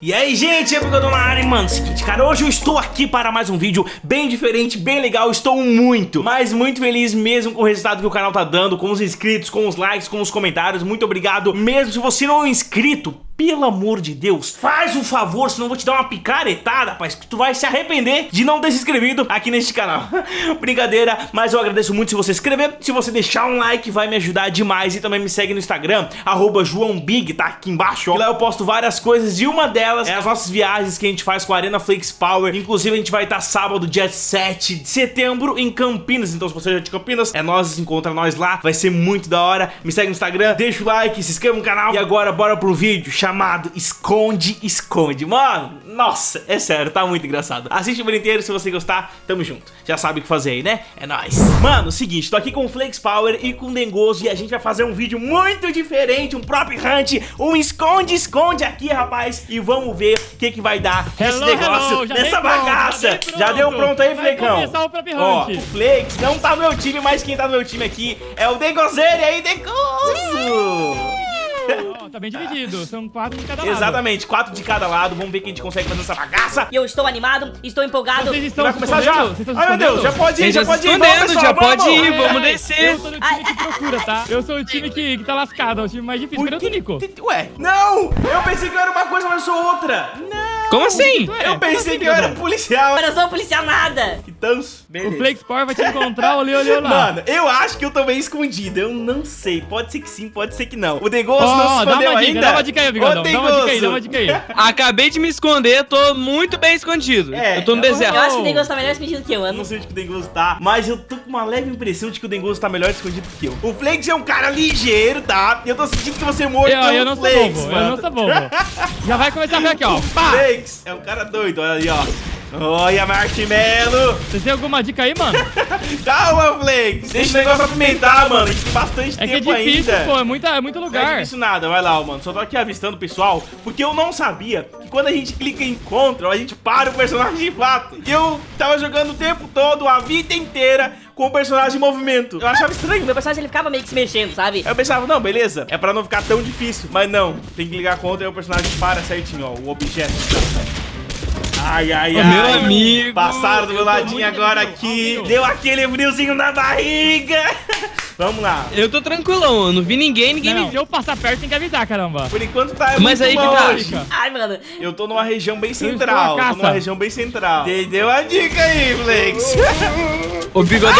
E aí gente, é Bigodão na área, mano, seguinte, cara, hoje eu estou aqui para mais um vídeo bem diferente, bem legal, estou muito, mas muito feliz mesmo com o resultado que o canal tá dando, com os inscritos, com os likes, com os comentários, muito obrigado, mesmo. Se você não é inscrito, pelo amor de Deus, faz um favor, senão eu vou te dar uma picaretada, rapaz, que tu vai se arrepender de não ter se inscrito aqui neste canal. Brincadeira, mas eu agradeço muito se você se inscrever, se você deixar um like vai me ajudar demais e também me segue no Instagram, JoãoBig, tá aqui embaixo, ó. lá eu posto várias coisas e uma delas é as nossas viagens que a gente faz com a Arena Flakes Power, inclusive a gente vai estar sábado, dia 7 de setembro em Campinas, então se você é de Campinas, é nós, encontra nós lá, vai ser muito da hora, me segue no Instagram, deixa o like, se inscreva no canal e agora bora pro vídeo, chamado Esconde, Esconde. Mano, nossa, é sério, tá muito engraçado. Assiste o vídeo inteiro, se você gostar, tamo junto. Já sabe o que fazer aí, né? É nóis. Mano, seguinte, tô aqui com o Flakes Power e com o Dengoso e a gente vai fazer um vídeo muito diferente, um Prop Hunt, um Esconde, Esconde aqui, rapaz. E vamos ver o que que vai dar hello, esse negócio, hello, nessa pronto, bagaça. já Já deu pronto aí, Flecão? o Prop Ó, o Flakes não tá no meu time, mas quem tá no meu time aqui é o Dengozeiro. E aí, Dengoso? Tá bem dividido, são quatro de cada lado. Exatamente, quatro de cada lado. Vamos ver quem a gente consegue fazer essa bagaça. E eu estou animado, estou empolgado. Vocês estão Vai se começar já? Ai, meu Deus, já pode ir, já já pode ir. Vamos, escondendo, pessoal, já pode ir, vamos descer. Eu sou do time que procura, tá? Eu sou o time que, que tá lascado, é o time mais difícil. Cadê o que- Ué, não! Eu pensei que eu era uma coisa, mas eu sou outra. Não! Como assim? Tu é? Eu pensei assim, que eu era policial. Eu não sou policial nada. Tanso. O Beleza. Flake Sport vai te encontrar, olê, olê, olá. Mano, eu acho que eu tô bem escondido. Eu não sei. Pode ser que sim, pode ser que não. O Degoso Ó, não se dá escondeu uma dica, ainda. dá uma dica aí, Bigodão. Dá uma dica aí, Degoso. dá uma dica aí. Acabei de me esconder, tô muito bem escondido. É, eu tô no eu- deserto. Eu acho que o Dengoso tá melhor escondido que eu, Eu não sei onde que o Dengoso tá, mas eu tô com uma leve impressão de que o Dengoso tá melhor escondido que eu. O Flakes é um cara ligeiro, tá? E eu tô sentindo que você é morto Eu, eu não sou Flakes, bobo, eu mano. não sou bobo. Já vai começar a ver aqui, ó. Pá! Flakes é um cara doido, olha ali, ó. Olha, Marshmallow. Vocês têm alguma dica aí, mano? Calma, Flakes. Deixa o negócio apimentar, mano. A gente tem bastante É que é tempo difícil, ainda. pô, é, muita, é muito Não é lugar. difícil nada, vai lá, ó, mano. Só tô aqui avistando o pessoal, porque eu não sabia que quando a gente clica em Ctrl, a gente para o personagem de fato. E eu tava jogando o tempo todo, a vida inteira, com o personagem em movimento. Eu achava estranho. Meu personagem ele ficava meio que se mexendo, sabe? Aí eu pensava, não, beleza, é pra não ficar tão difícil. Mas não, tem que ligar contra e o personagem para certinho, ó, o objeto. Ai, ai, ai. meu amigo, Passaram do meu ladinho agora aqui. Deu aquele friozinho na barriga. Vamos lá. Eu tô tranquilão, eu não vi ninguém, ninguém Não, me eu passar perto, tem que avisar, caramba. Por enquanto tá Mas muito aí que tá. Ai, mano. Eu tô numa região bem central. Tô numa região bem central. Entendeu a dica aí, Flex? Ô, bigodão,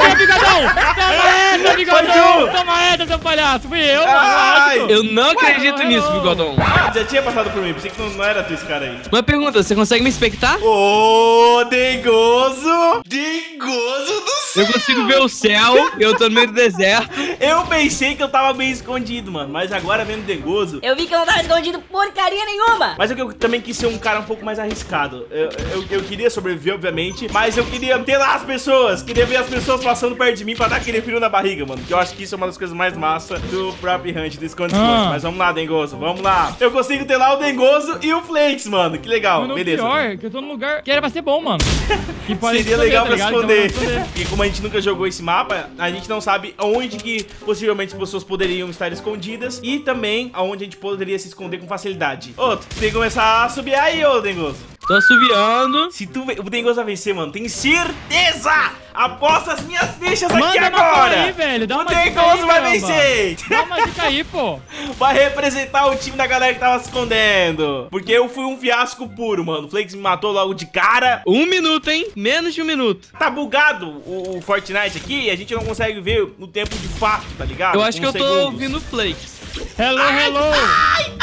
Ô, bigodão! Toma essa, Foi bigodão! tu. Toma essa, seu palhaço! Fui eu, Ai. mano! eu não acredito Ué, nisso, bigodão. Ah, já tinha passado por mim. Pensei que não, não era tu esse cara aí. Uma pergunta, você consegue me expectar? Ô, Dengoso! Dengoso do céu! Eu consigo ver o céu, eu tô no meio do deserto. Eu pensei que eu tava bem escondido, mano. Mas agora vendo Dengoso... Eu vi que eu não tava escondido porcaria nenhuma. Mas é que eu também quis ser um cara um pouco mais arriscado. Eu, eu, eu queria sobreviver, obviamente, mas eu queria ter lá as pessoas. Queria ver as pessoas passando perto de mim pra dar aquele frio na barriga, mano. Que eu acho que isso é uma das coisas mais massa do Prop Hunt, do Esconde. Ah. Mas vamos lá, Dengoso, vamos lá. Eu consigo ter lá o Dengoso e o Flakes, mano. Que legal, Mano, o beleza. pior é que eu tô num lugar que era pra ser bom, mano. Que pode Seria esconder, legal tá pra esconder. Então, vou esconder. E como a gente nunca jogou esse mapa, a gente não sabe onde que possivelmente as pessoas poderiam estar escondidas e também aonde a gente poderia se esconder com facilidade. Ô, tem que começar a subir aí, ô Dengoso. Tô assoviando. Se tu, o Dengoso vai vencer, mano, tem certeza! Aposta as minhas fichas aqui Manda uma agora! aí, velho. Dá o uma vai caramba. vencer! Dá uma dica aí, pô. Vai representar o time da galera que tava se escondendo. Porque eu fui um fiasco puro, mano. O Flakes me matou logo de cara. Um minuto, hein? Menos de um minuto. Tá bugado o, o Fortnite aqui e a gente não consegue ver o tempo de fato, tá ligado? Eu acho que eu tô segundos. ouvindo flakes. Hello, hello.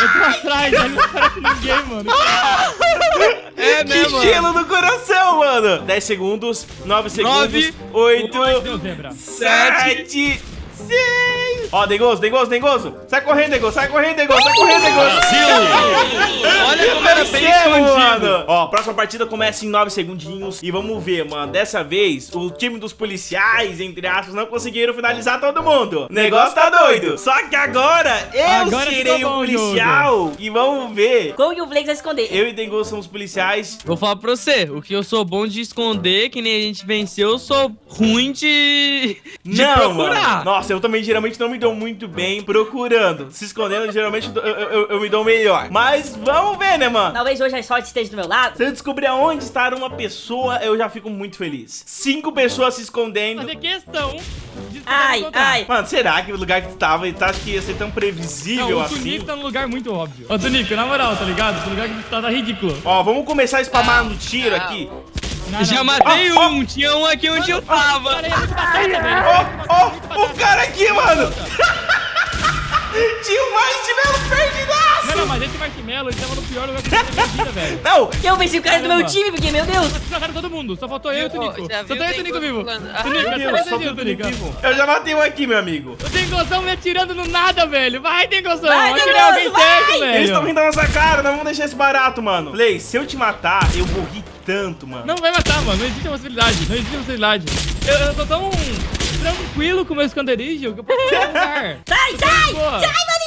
Eu tô atrás, ele não parece ninguém, mano. É Que mesmo. gelo no coração, mano! 10 segundos, 9 segundos, Nove, 8, Ai, Deus, zebra. 7, 6. Ó, Dengoso, Dengoso, Dengoso. Sai correndo, Dengoso, sai correndo, Dengoso, sai correndo, Dengoso. Olha como Era bem Vencemos, escondido. Ó, a próxima partida começa em 9 segundinhos. E vamos ver, mano. Dessa vez, o time dos policiais, entre aspas, não conseguiram finalizar todo mundo. O negócio tá doido. Só que agora eu Agora serei o policial. E vamos ver. Como que o Flakes vai esconder? Eu e Dengoso somos policiais. Vou falar pra você, o que eu sou bom de esconder, que nem a gente venceu, eu sou ruim de, de não, procurar. mano. Nossa, eu também geralmente não me dou muito bem procurando. Se escondendo, geralmente eu, eu- eu- me dou melhor. Mas vamos ver, né, mano? Talvez hoje a sorte esteja do meu lado. Se eu descobrir aonde está uma pessoa, eu já fico muito feliz. Cinco pessoas se escondendo. Fazer questão Ai, ai. Mano, será que o lugar que tu tava, tu acha que ia ser tão previsível Não, o assim? Tunico tá num lugar muito óbvio. Ô, Tunico, na moral, tá ligado? Esse lugar que tá, tá ridículo. Ó, vamos começar a spamar no tiro aqui. Não, Já não. matei ó. um, tinha um aqui onde eu tava. Cara. Ó, ó, o cara aqui, mano! Tinha o mais tivemos perdidaço! Não, não, mas esse Marshmallow, ele tava no pior lugar que eu minha vida, velho. Não! Eu venci o cara do meu time, porque, meu Deus. Vocês mataram todo mundo, só faltou eu e o Tunico. Só tem eu e o Tunico vivo. Tunico, vivo. Eu já matei um aqui, meu amigo. O Tengozão me atirando no nada, velho. Vai, Tengozão. Vai, Tengozo, alguém certo, Eles estão velho. rindo da nossa cara, não vamos deixar esse barato, mano. Play, se eu te matar, eu vou rir tanto, mano. Não vai matar, mano. Não existe possibilidade. Não existe possibilidade. Eu, eu tô tão tranquilo com o meu esconderijo que eu posso. Sai, sai! Sai, maninho!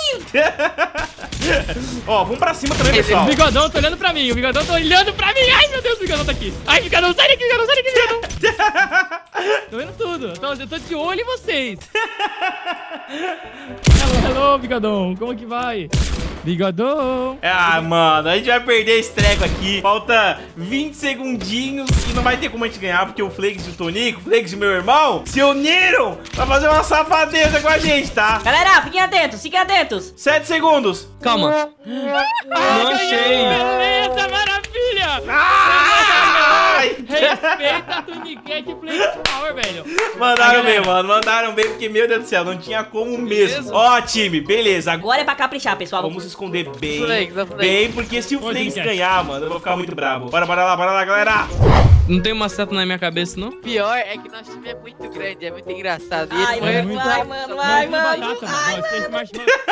Ó, vamos pra cima também, pessoal. O bigodão tá olhando pra mim, o bigodão tá olhando pra mim. Ai, meu Deus, o bigodão tá aqui. Ai, bigodão, sai daqui, bigodão, sai daqui, bigodão. tô vendo tudo. Eu tô, eu tô de olho em vocês. hello, hello, bigodão. Como que vai? Bigodão. Ah, mano, a gente vai perder esse treco aqui. Falta 20 segundinhos e não vai ter como a gente ganhar, porque o Flakes e o Tonico, o Flakes e o meu irmão, se uniram pra fazer uma safadeza com a gente, tá? Galera, fiquem atentos, fiquem atentos. 7 segundos. Calma. Não achei. Beleza, maravilha. Ai! Respeita a Tuniquete Play Power, velho. Mandaram bem, mano. Mandaram bem, porque, meu Deus do céu, não tinha como mesmo. Ó, time, beleza. Agora é pra caprichar, pessoal. vamos se esconder bem. Flakes. Bem, porque se o Flakes Tuniquete. ganhar, mano, eu vou ficar muito bravo. Bora, bora lá, bora lá, galera. Não tem uma seta na minha cabeça, não? Pior é que nosso time é muito grande, é muito engraçado. Ai, é mano, vai, mano, vai, mano. Ai, mano.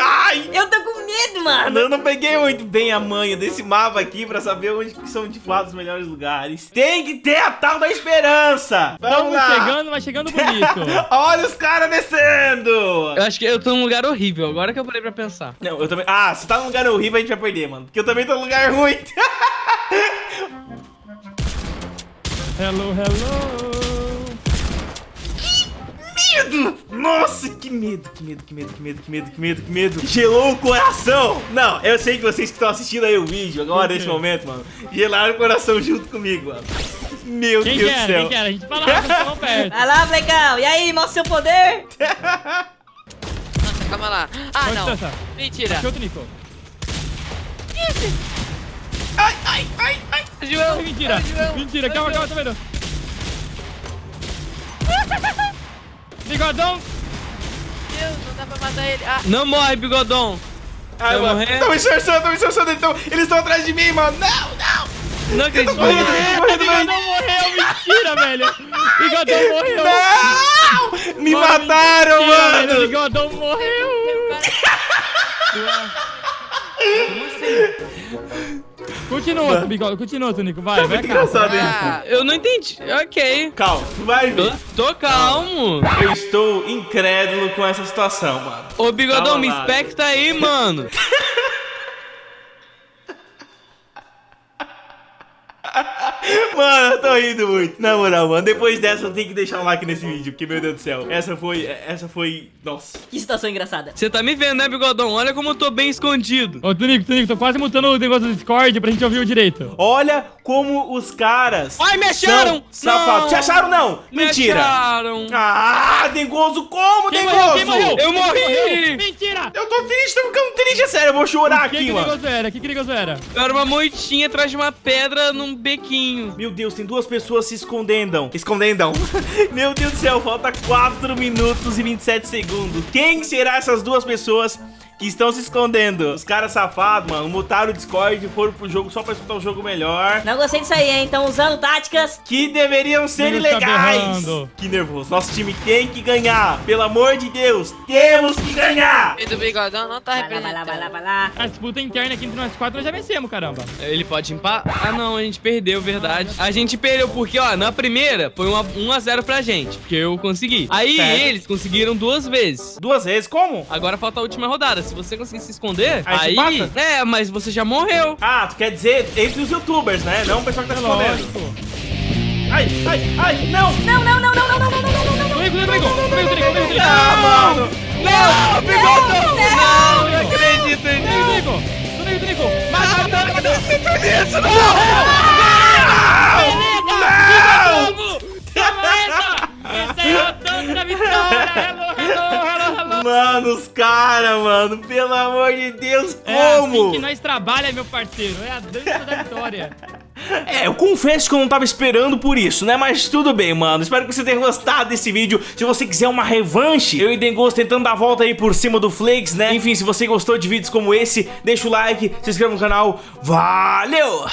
Ai! Eu tô com medo, mano. Eu não peguei muito bem a manha desse mapa aqui pra saber onde são de fato os melhores lugares. Tem que ter a tal da esperança. Vamos Estamos lá. chegando, mas chegando bonito. Olha os caras descendo. Eu acho que eu tô num lugar horrível, agora que eu parei pra pensar. Não, eu também... Ah, se tá num lugar horrível, a gente vai perder, mano. Porque eu também tô num lugar ruim. Hello, hello. Medo! Nossa, que medo, que medo, que medo, que medo, que medo, que medo, que medo. Gelou o coração. Não, eu sei que vocês que estão assistindo aí o vídeo agora, nesse momento, mano, gelaram o coração junto comigo, mano. Meu Quem Deus que do céu. Quem que era? A gente vocês estavam perto. Vai lá, Flecão. E aí, mostra seu poder. Nossa, calma lá. Ah, Qual não. distância? Mentira. Achou o Nico. Ai, ai, ai, ai. João. Mentira. João. Mentira. Calma, calma, tô vendo. Bigodão. Deus, não dá pra matar ele. Ah, Não morre, bigodão. Ai, Vai morrer? Tão me esforçando, tão me esforçando, eles tão- eles estão atrás de mim, mano. Não, não. Não acredito. Tô morrendo, tô morrendo, Bigodão morreu. Mentira, velho. Bigodão morreu. Não! Me Mano, mataram, mentira, velho. mano! Bigodão morreu. Como assim? Continua, Bigodão. Continua, Tonico. Vai, vai Muito engraçado isso. ah. Eu não entendi. Ok. Calma, tu vai Tô, ver. tô calmo. Eu estou incrédulo com essa situação, mano. Ô, bigodão, Calma me inspecta aí, mano. Mano, eu tô rindo muito. Na moral, mano, depois dessa eu tenho que deixar um like nesse vídeo, porque, meu Deus do céu, essa foi, essa foi, nossa. Que situação engraçada. Você tá me vendo, né, bigodão? Olha como eu tô bem escondido. Ô, Tonico, Tonico, tô quase mutando o negócio do Discord pra gente ouvir o direito. Olha como os caras Ai, me acharam! Não. Te acharam não? Me Mentira. acharam. Ah, Dengoso, como, Quem Dengoso? morreu? Quem morreu? Eu morri! Morreu? Mentira! Eu tô triste, tô ficando triste, é sério, eu vou chorar Que aqui, que mano. negócio era? Que que negócio era? Eu era uma moitinha atrás de uma pedra num bequinho. Meu Deus, tem duas pessoas se escondendo. Escondendo. Meu Deus do céu, falta 4 minutos e 27 segundos. Quem será essas duas pessoas que estão se escondendo. Os caras safados, mano, mutaram o Discord e foram pro jogo só pra escutar o jogo melhor. Não gostei disso aí, hein? Estão usando táticas. Que deveriam ser Deus tá ilegais. Que nervoso. Nosso time tem que ganhar. Pelo amor de Deus, temos que ganhar. E do bigodão não tá Vai lá, vai lá, vai lá, representando. vai lá. A disputa interna aqui entre nós quatro nós já vencemos, caramba. Ele pode empatar. Ah, não, a gente perdeu, verdade. A gente perdeu porque, ó, na primeira foi uma 1x0 pra gente, porque eu consegui. Aí Certo. eles conseguiram duas vezes. Duas vezes, como? Agora falta a última rodada. Se você conseguir se esconder, Aí aí. É, mas você já morreu. Ah, tu quer dizer entre os youtubers, né? Não o pessoal que tá. Lógico. Ai, ai, ai, não! Não, não, não, não, não, não, não, não, não, não, não. Comigo, comigo, comigo, comigo, comigo, comigo. Ah, mano! Não, bigodão! não, Não, não acredito Comigo, nisso. comigo, comigo, comigo. Mata, mata, mata. Isso não! Beleza, Toma essa. Esse é o tanto da vitória. Mano, os caras, mano, pelo amor de Deus, É como? assim que nós trabalha, meu parceiro. É a dança da vitória. É, eu confesso que eu não tava esperando por isso, né? Mas tudo bem, mano. Espero que você tenha gostado desse vídeo. Se você quiser uma revanche, eu e Dengos tentando dar a volta aí por cima do Flakes, né? Enfim, se você gostou de vídeos como esse, deixa o like, se inscreva no canal. Valeu!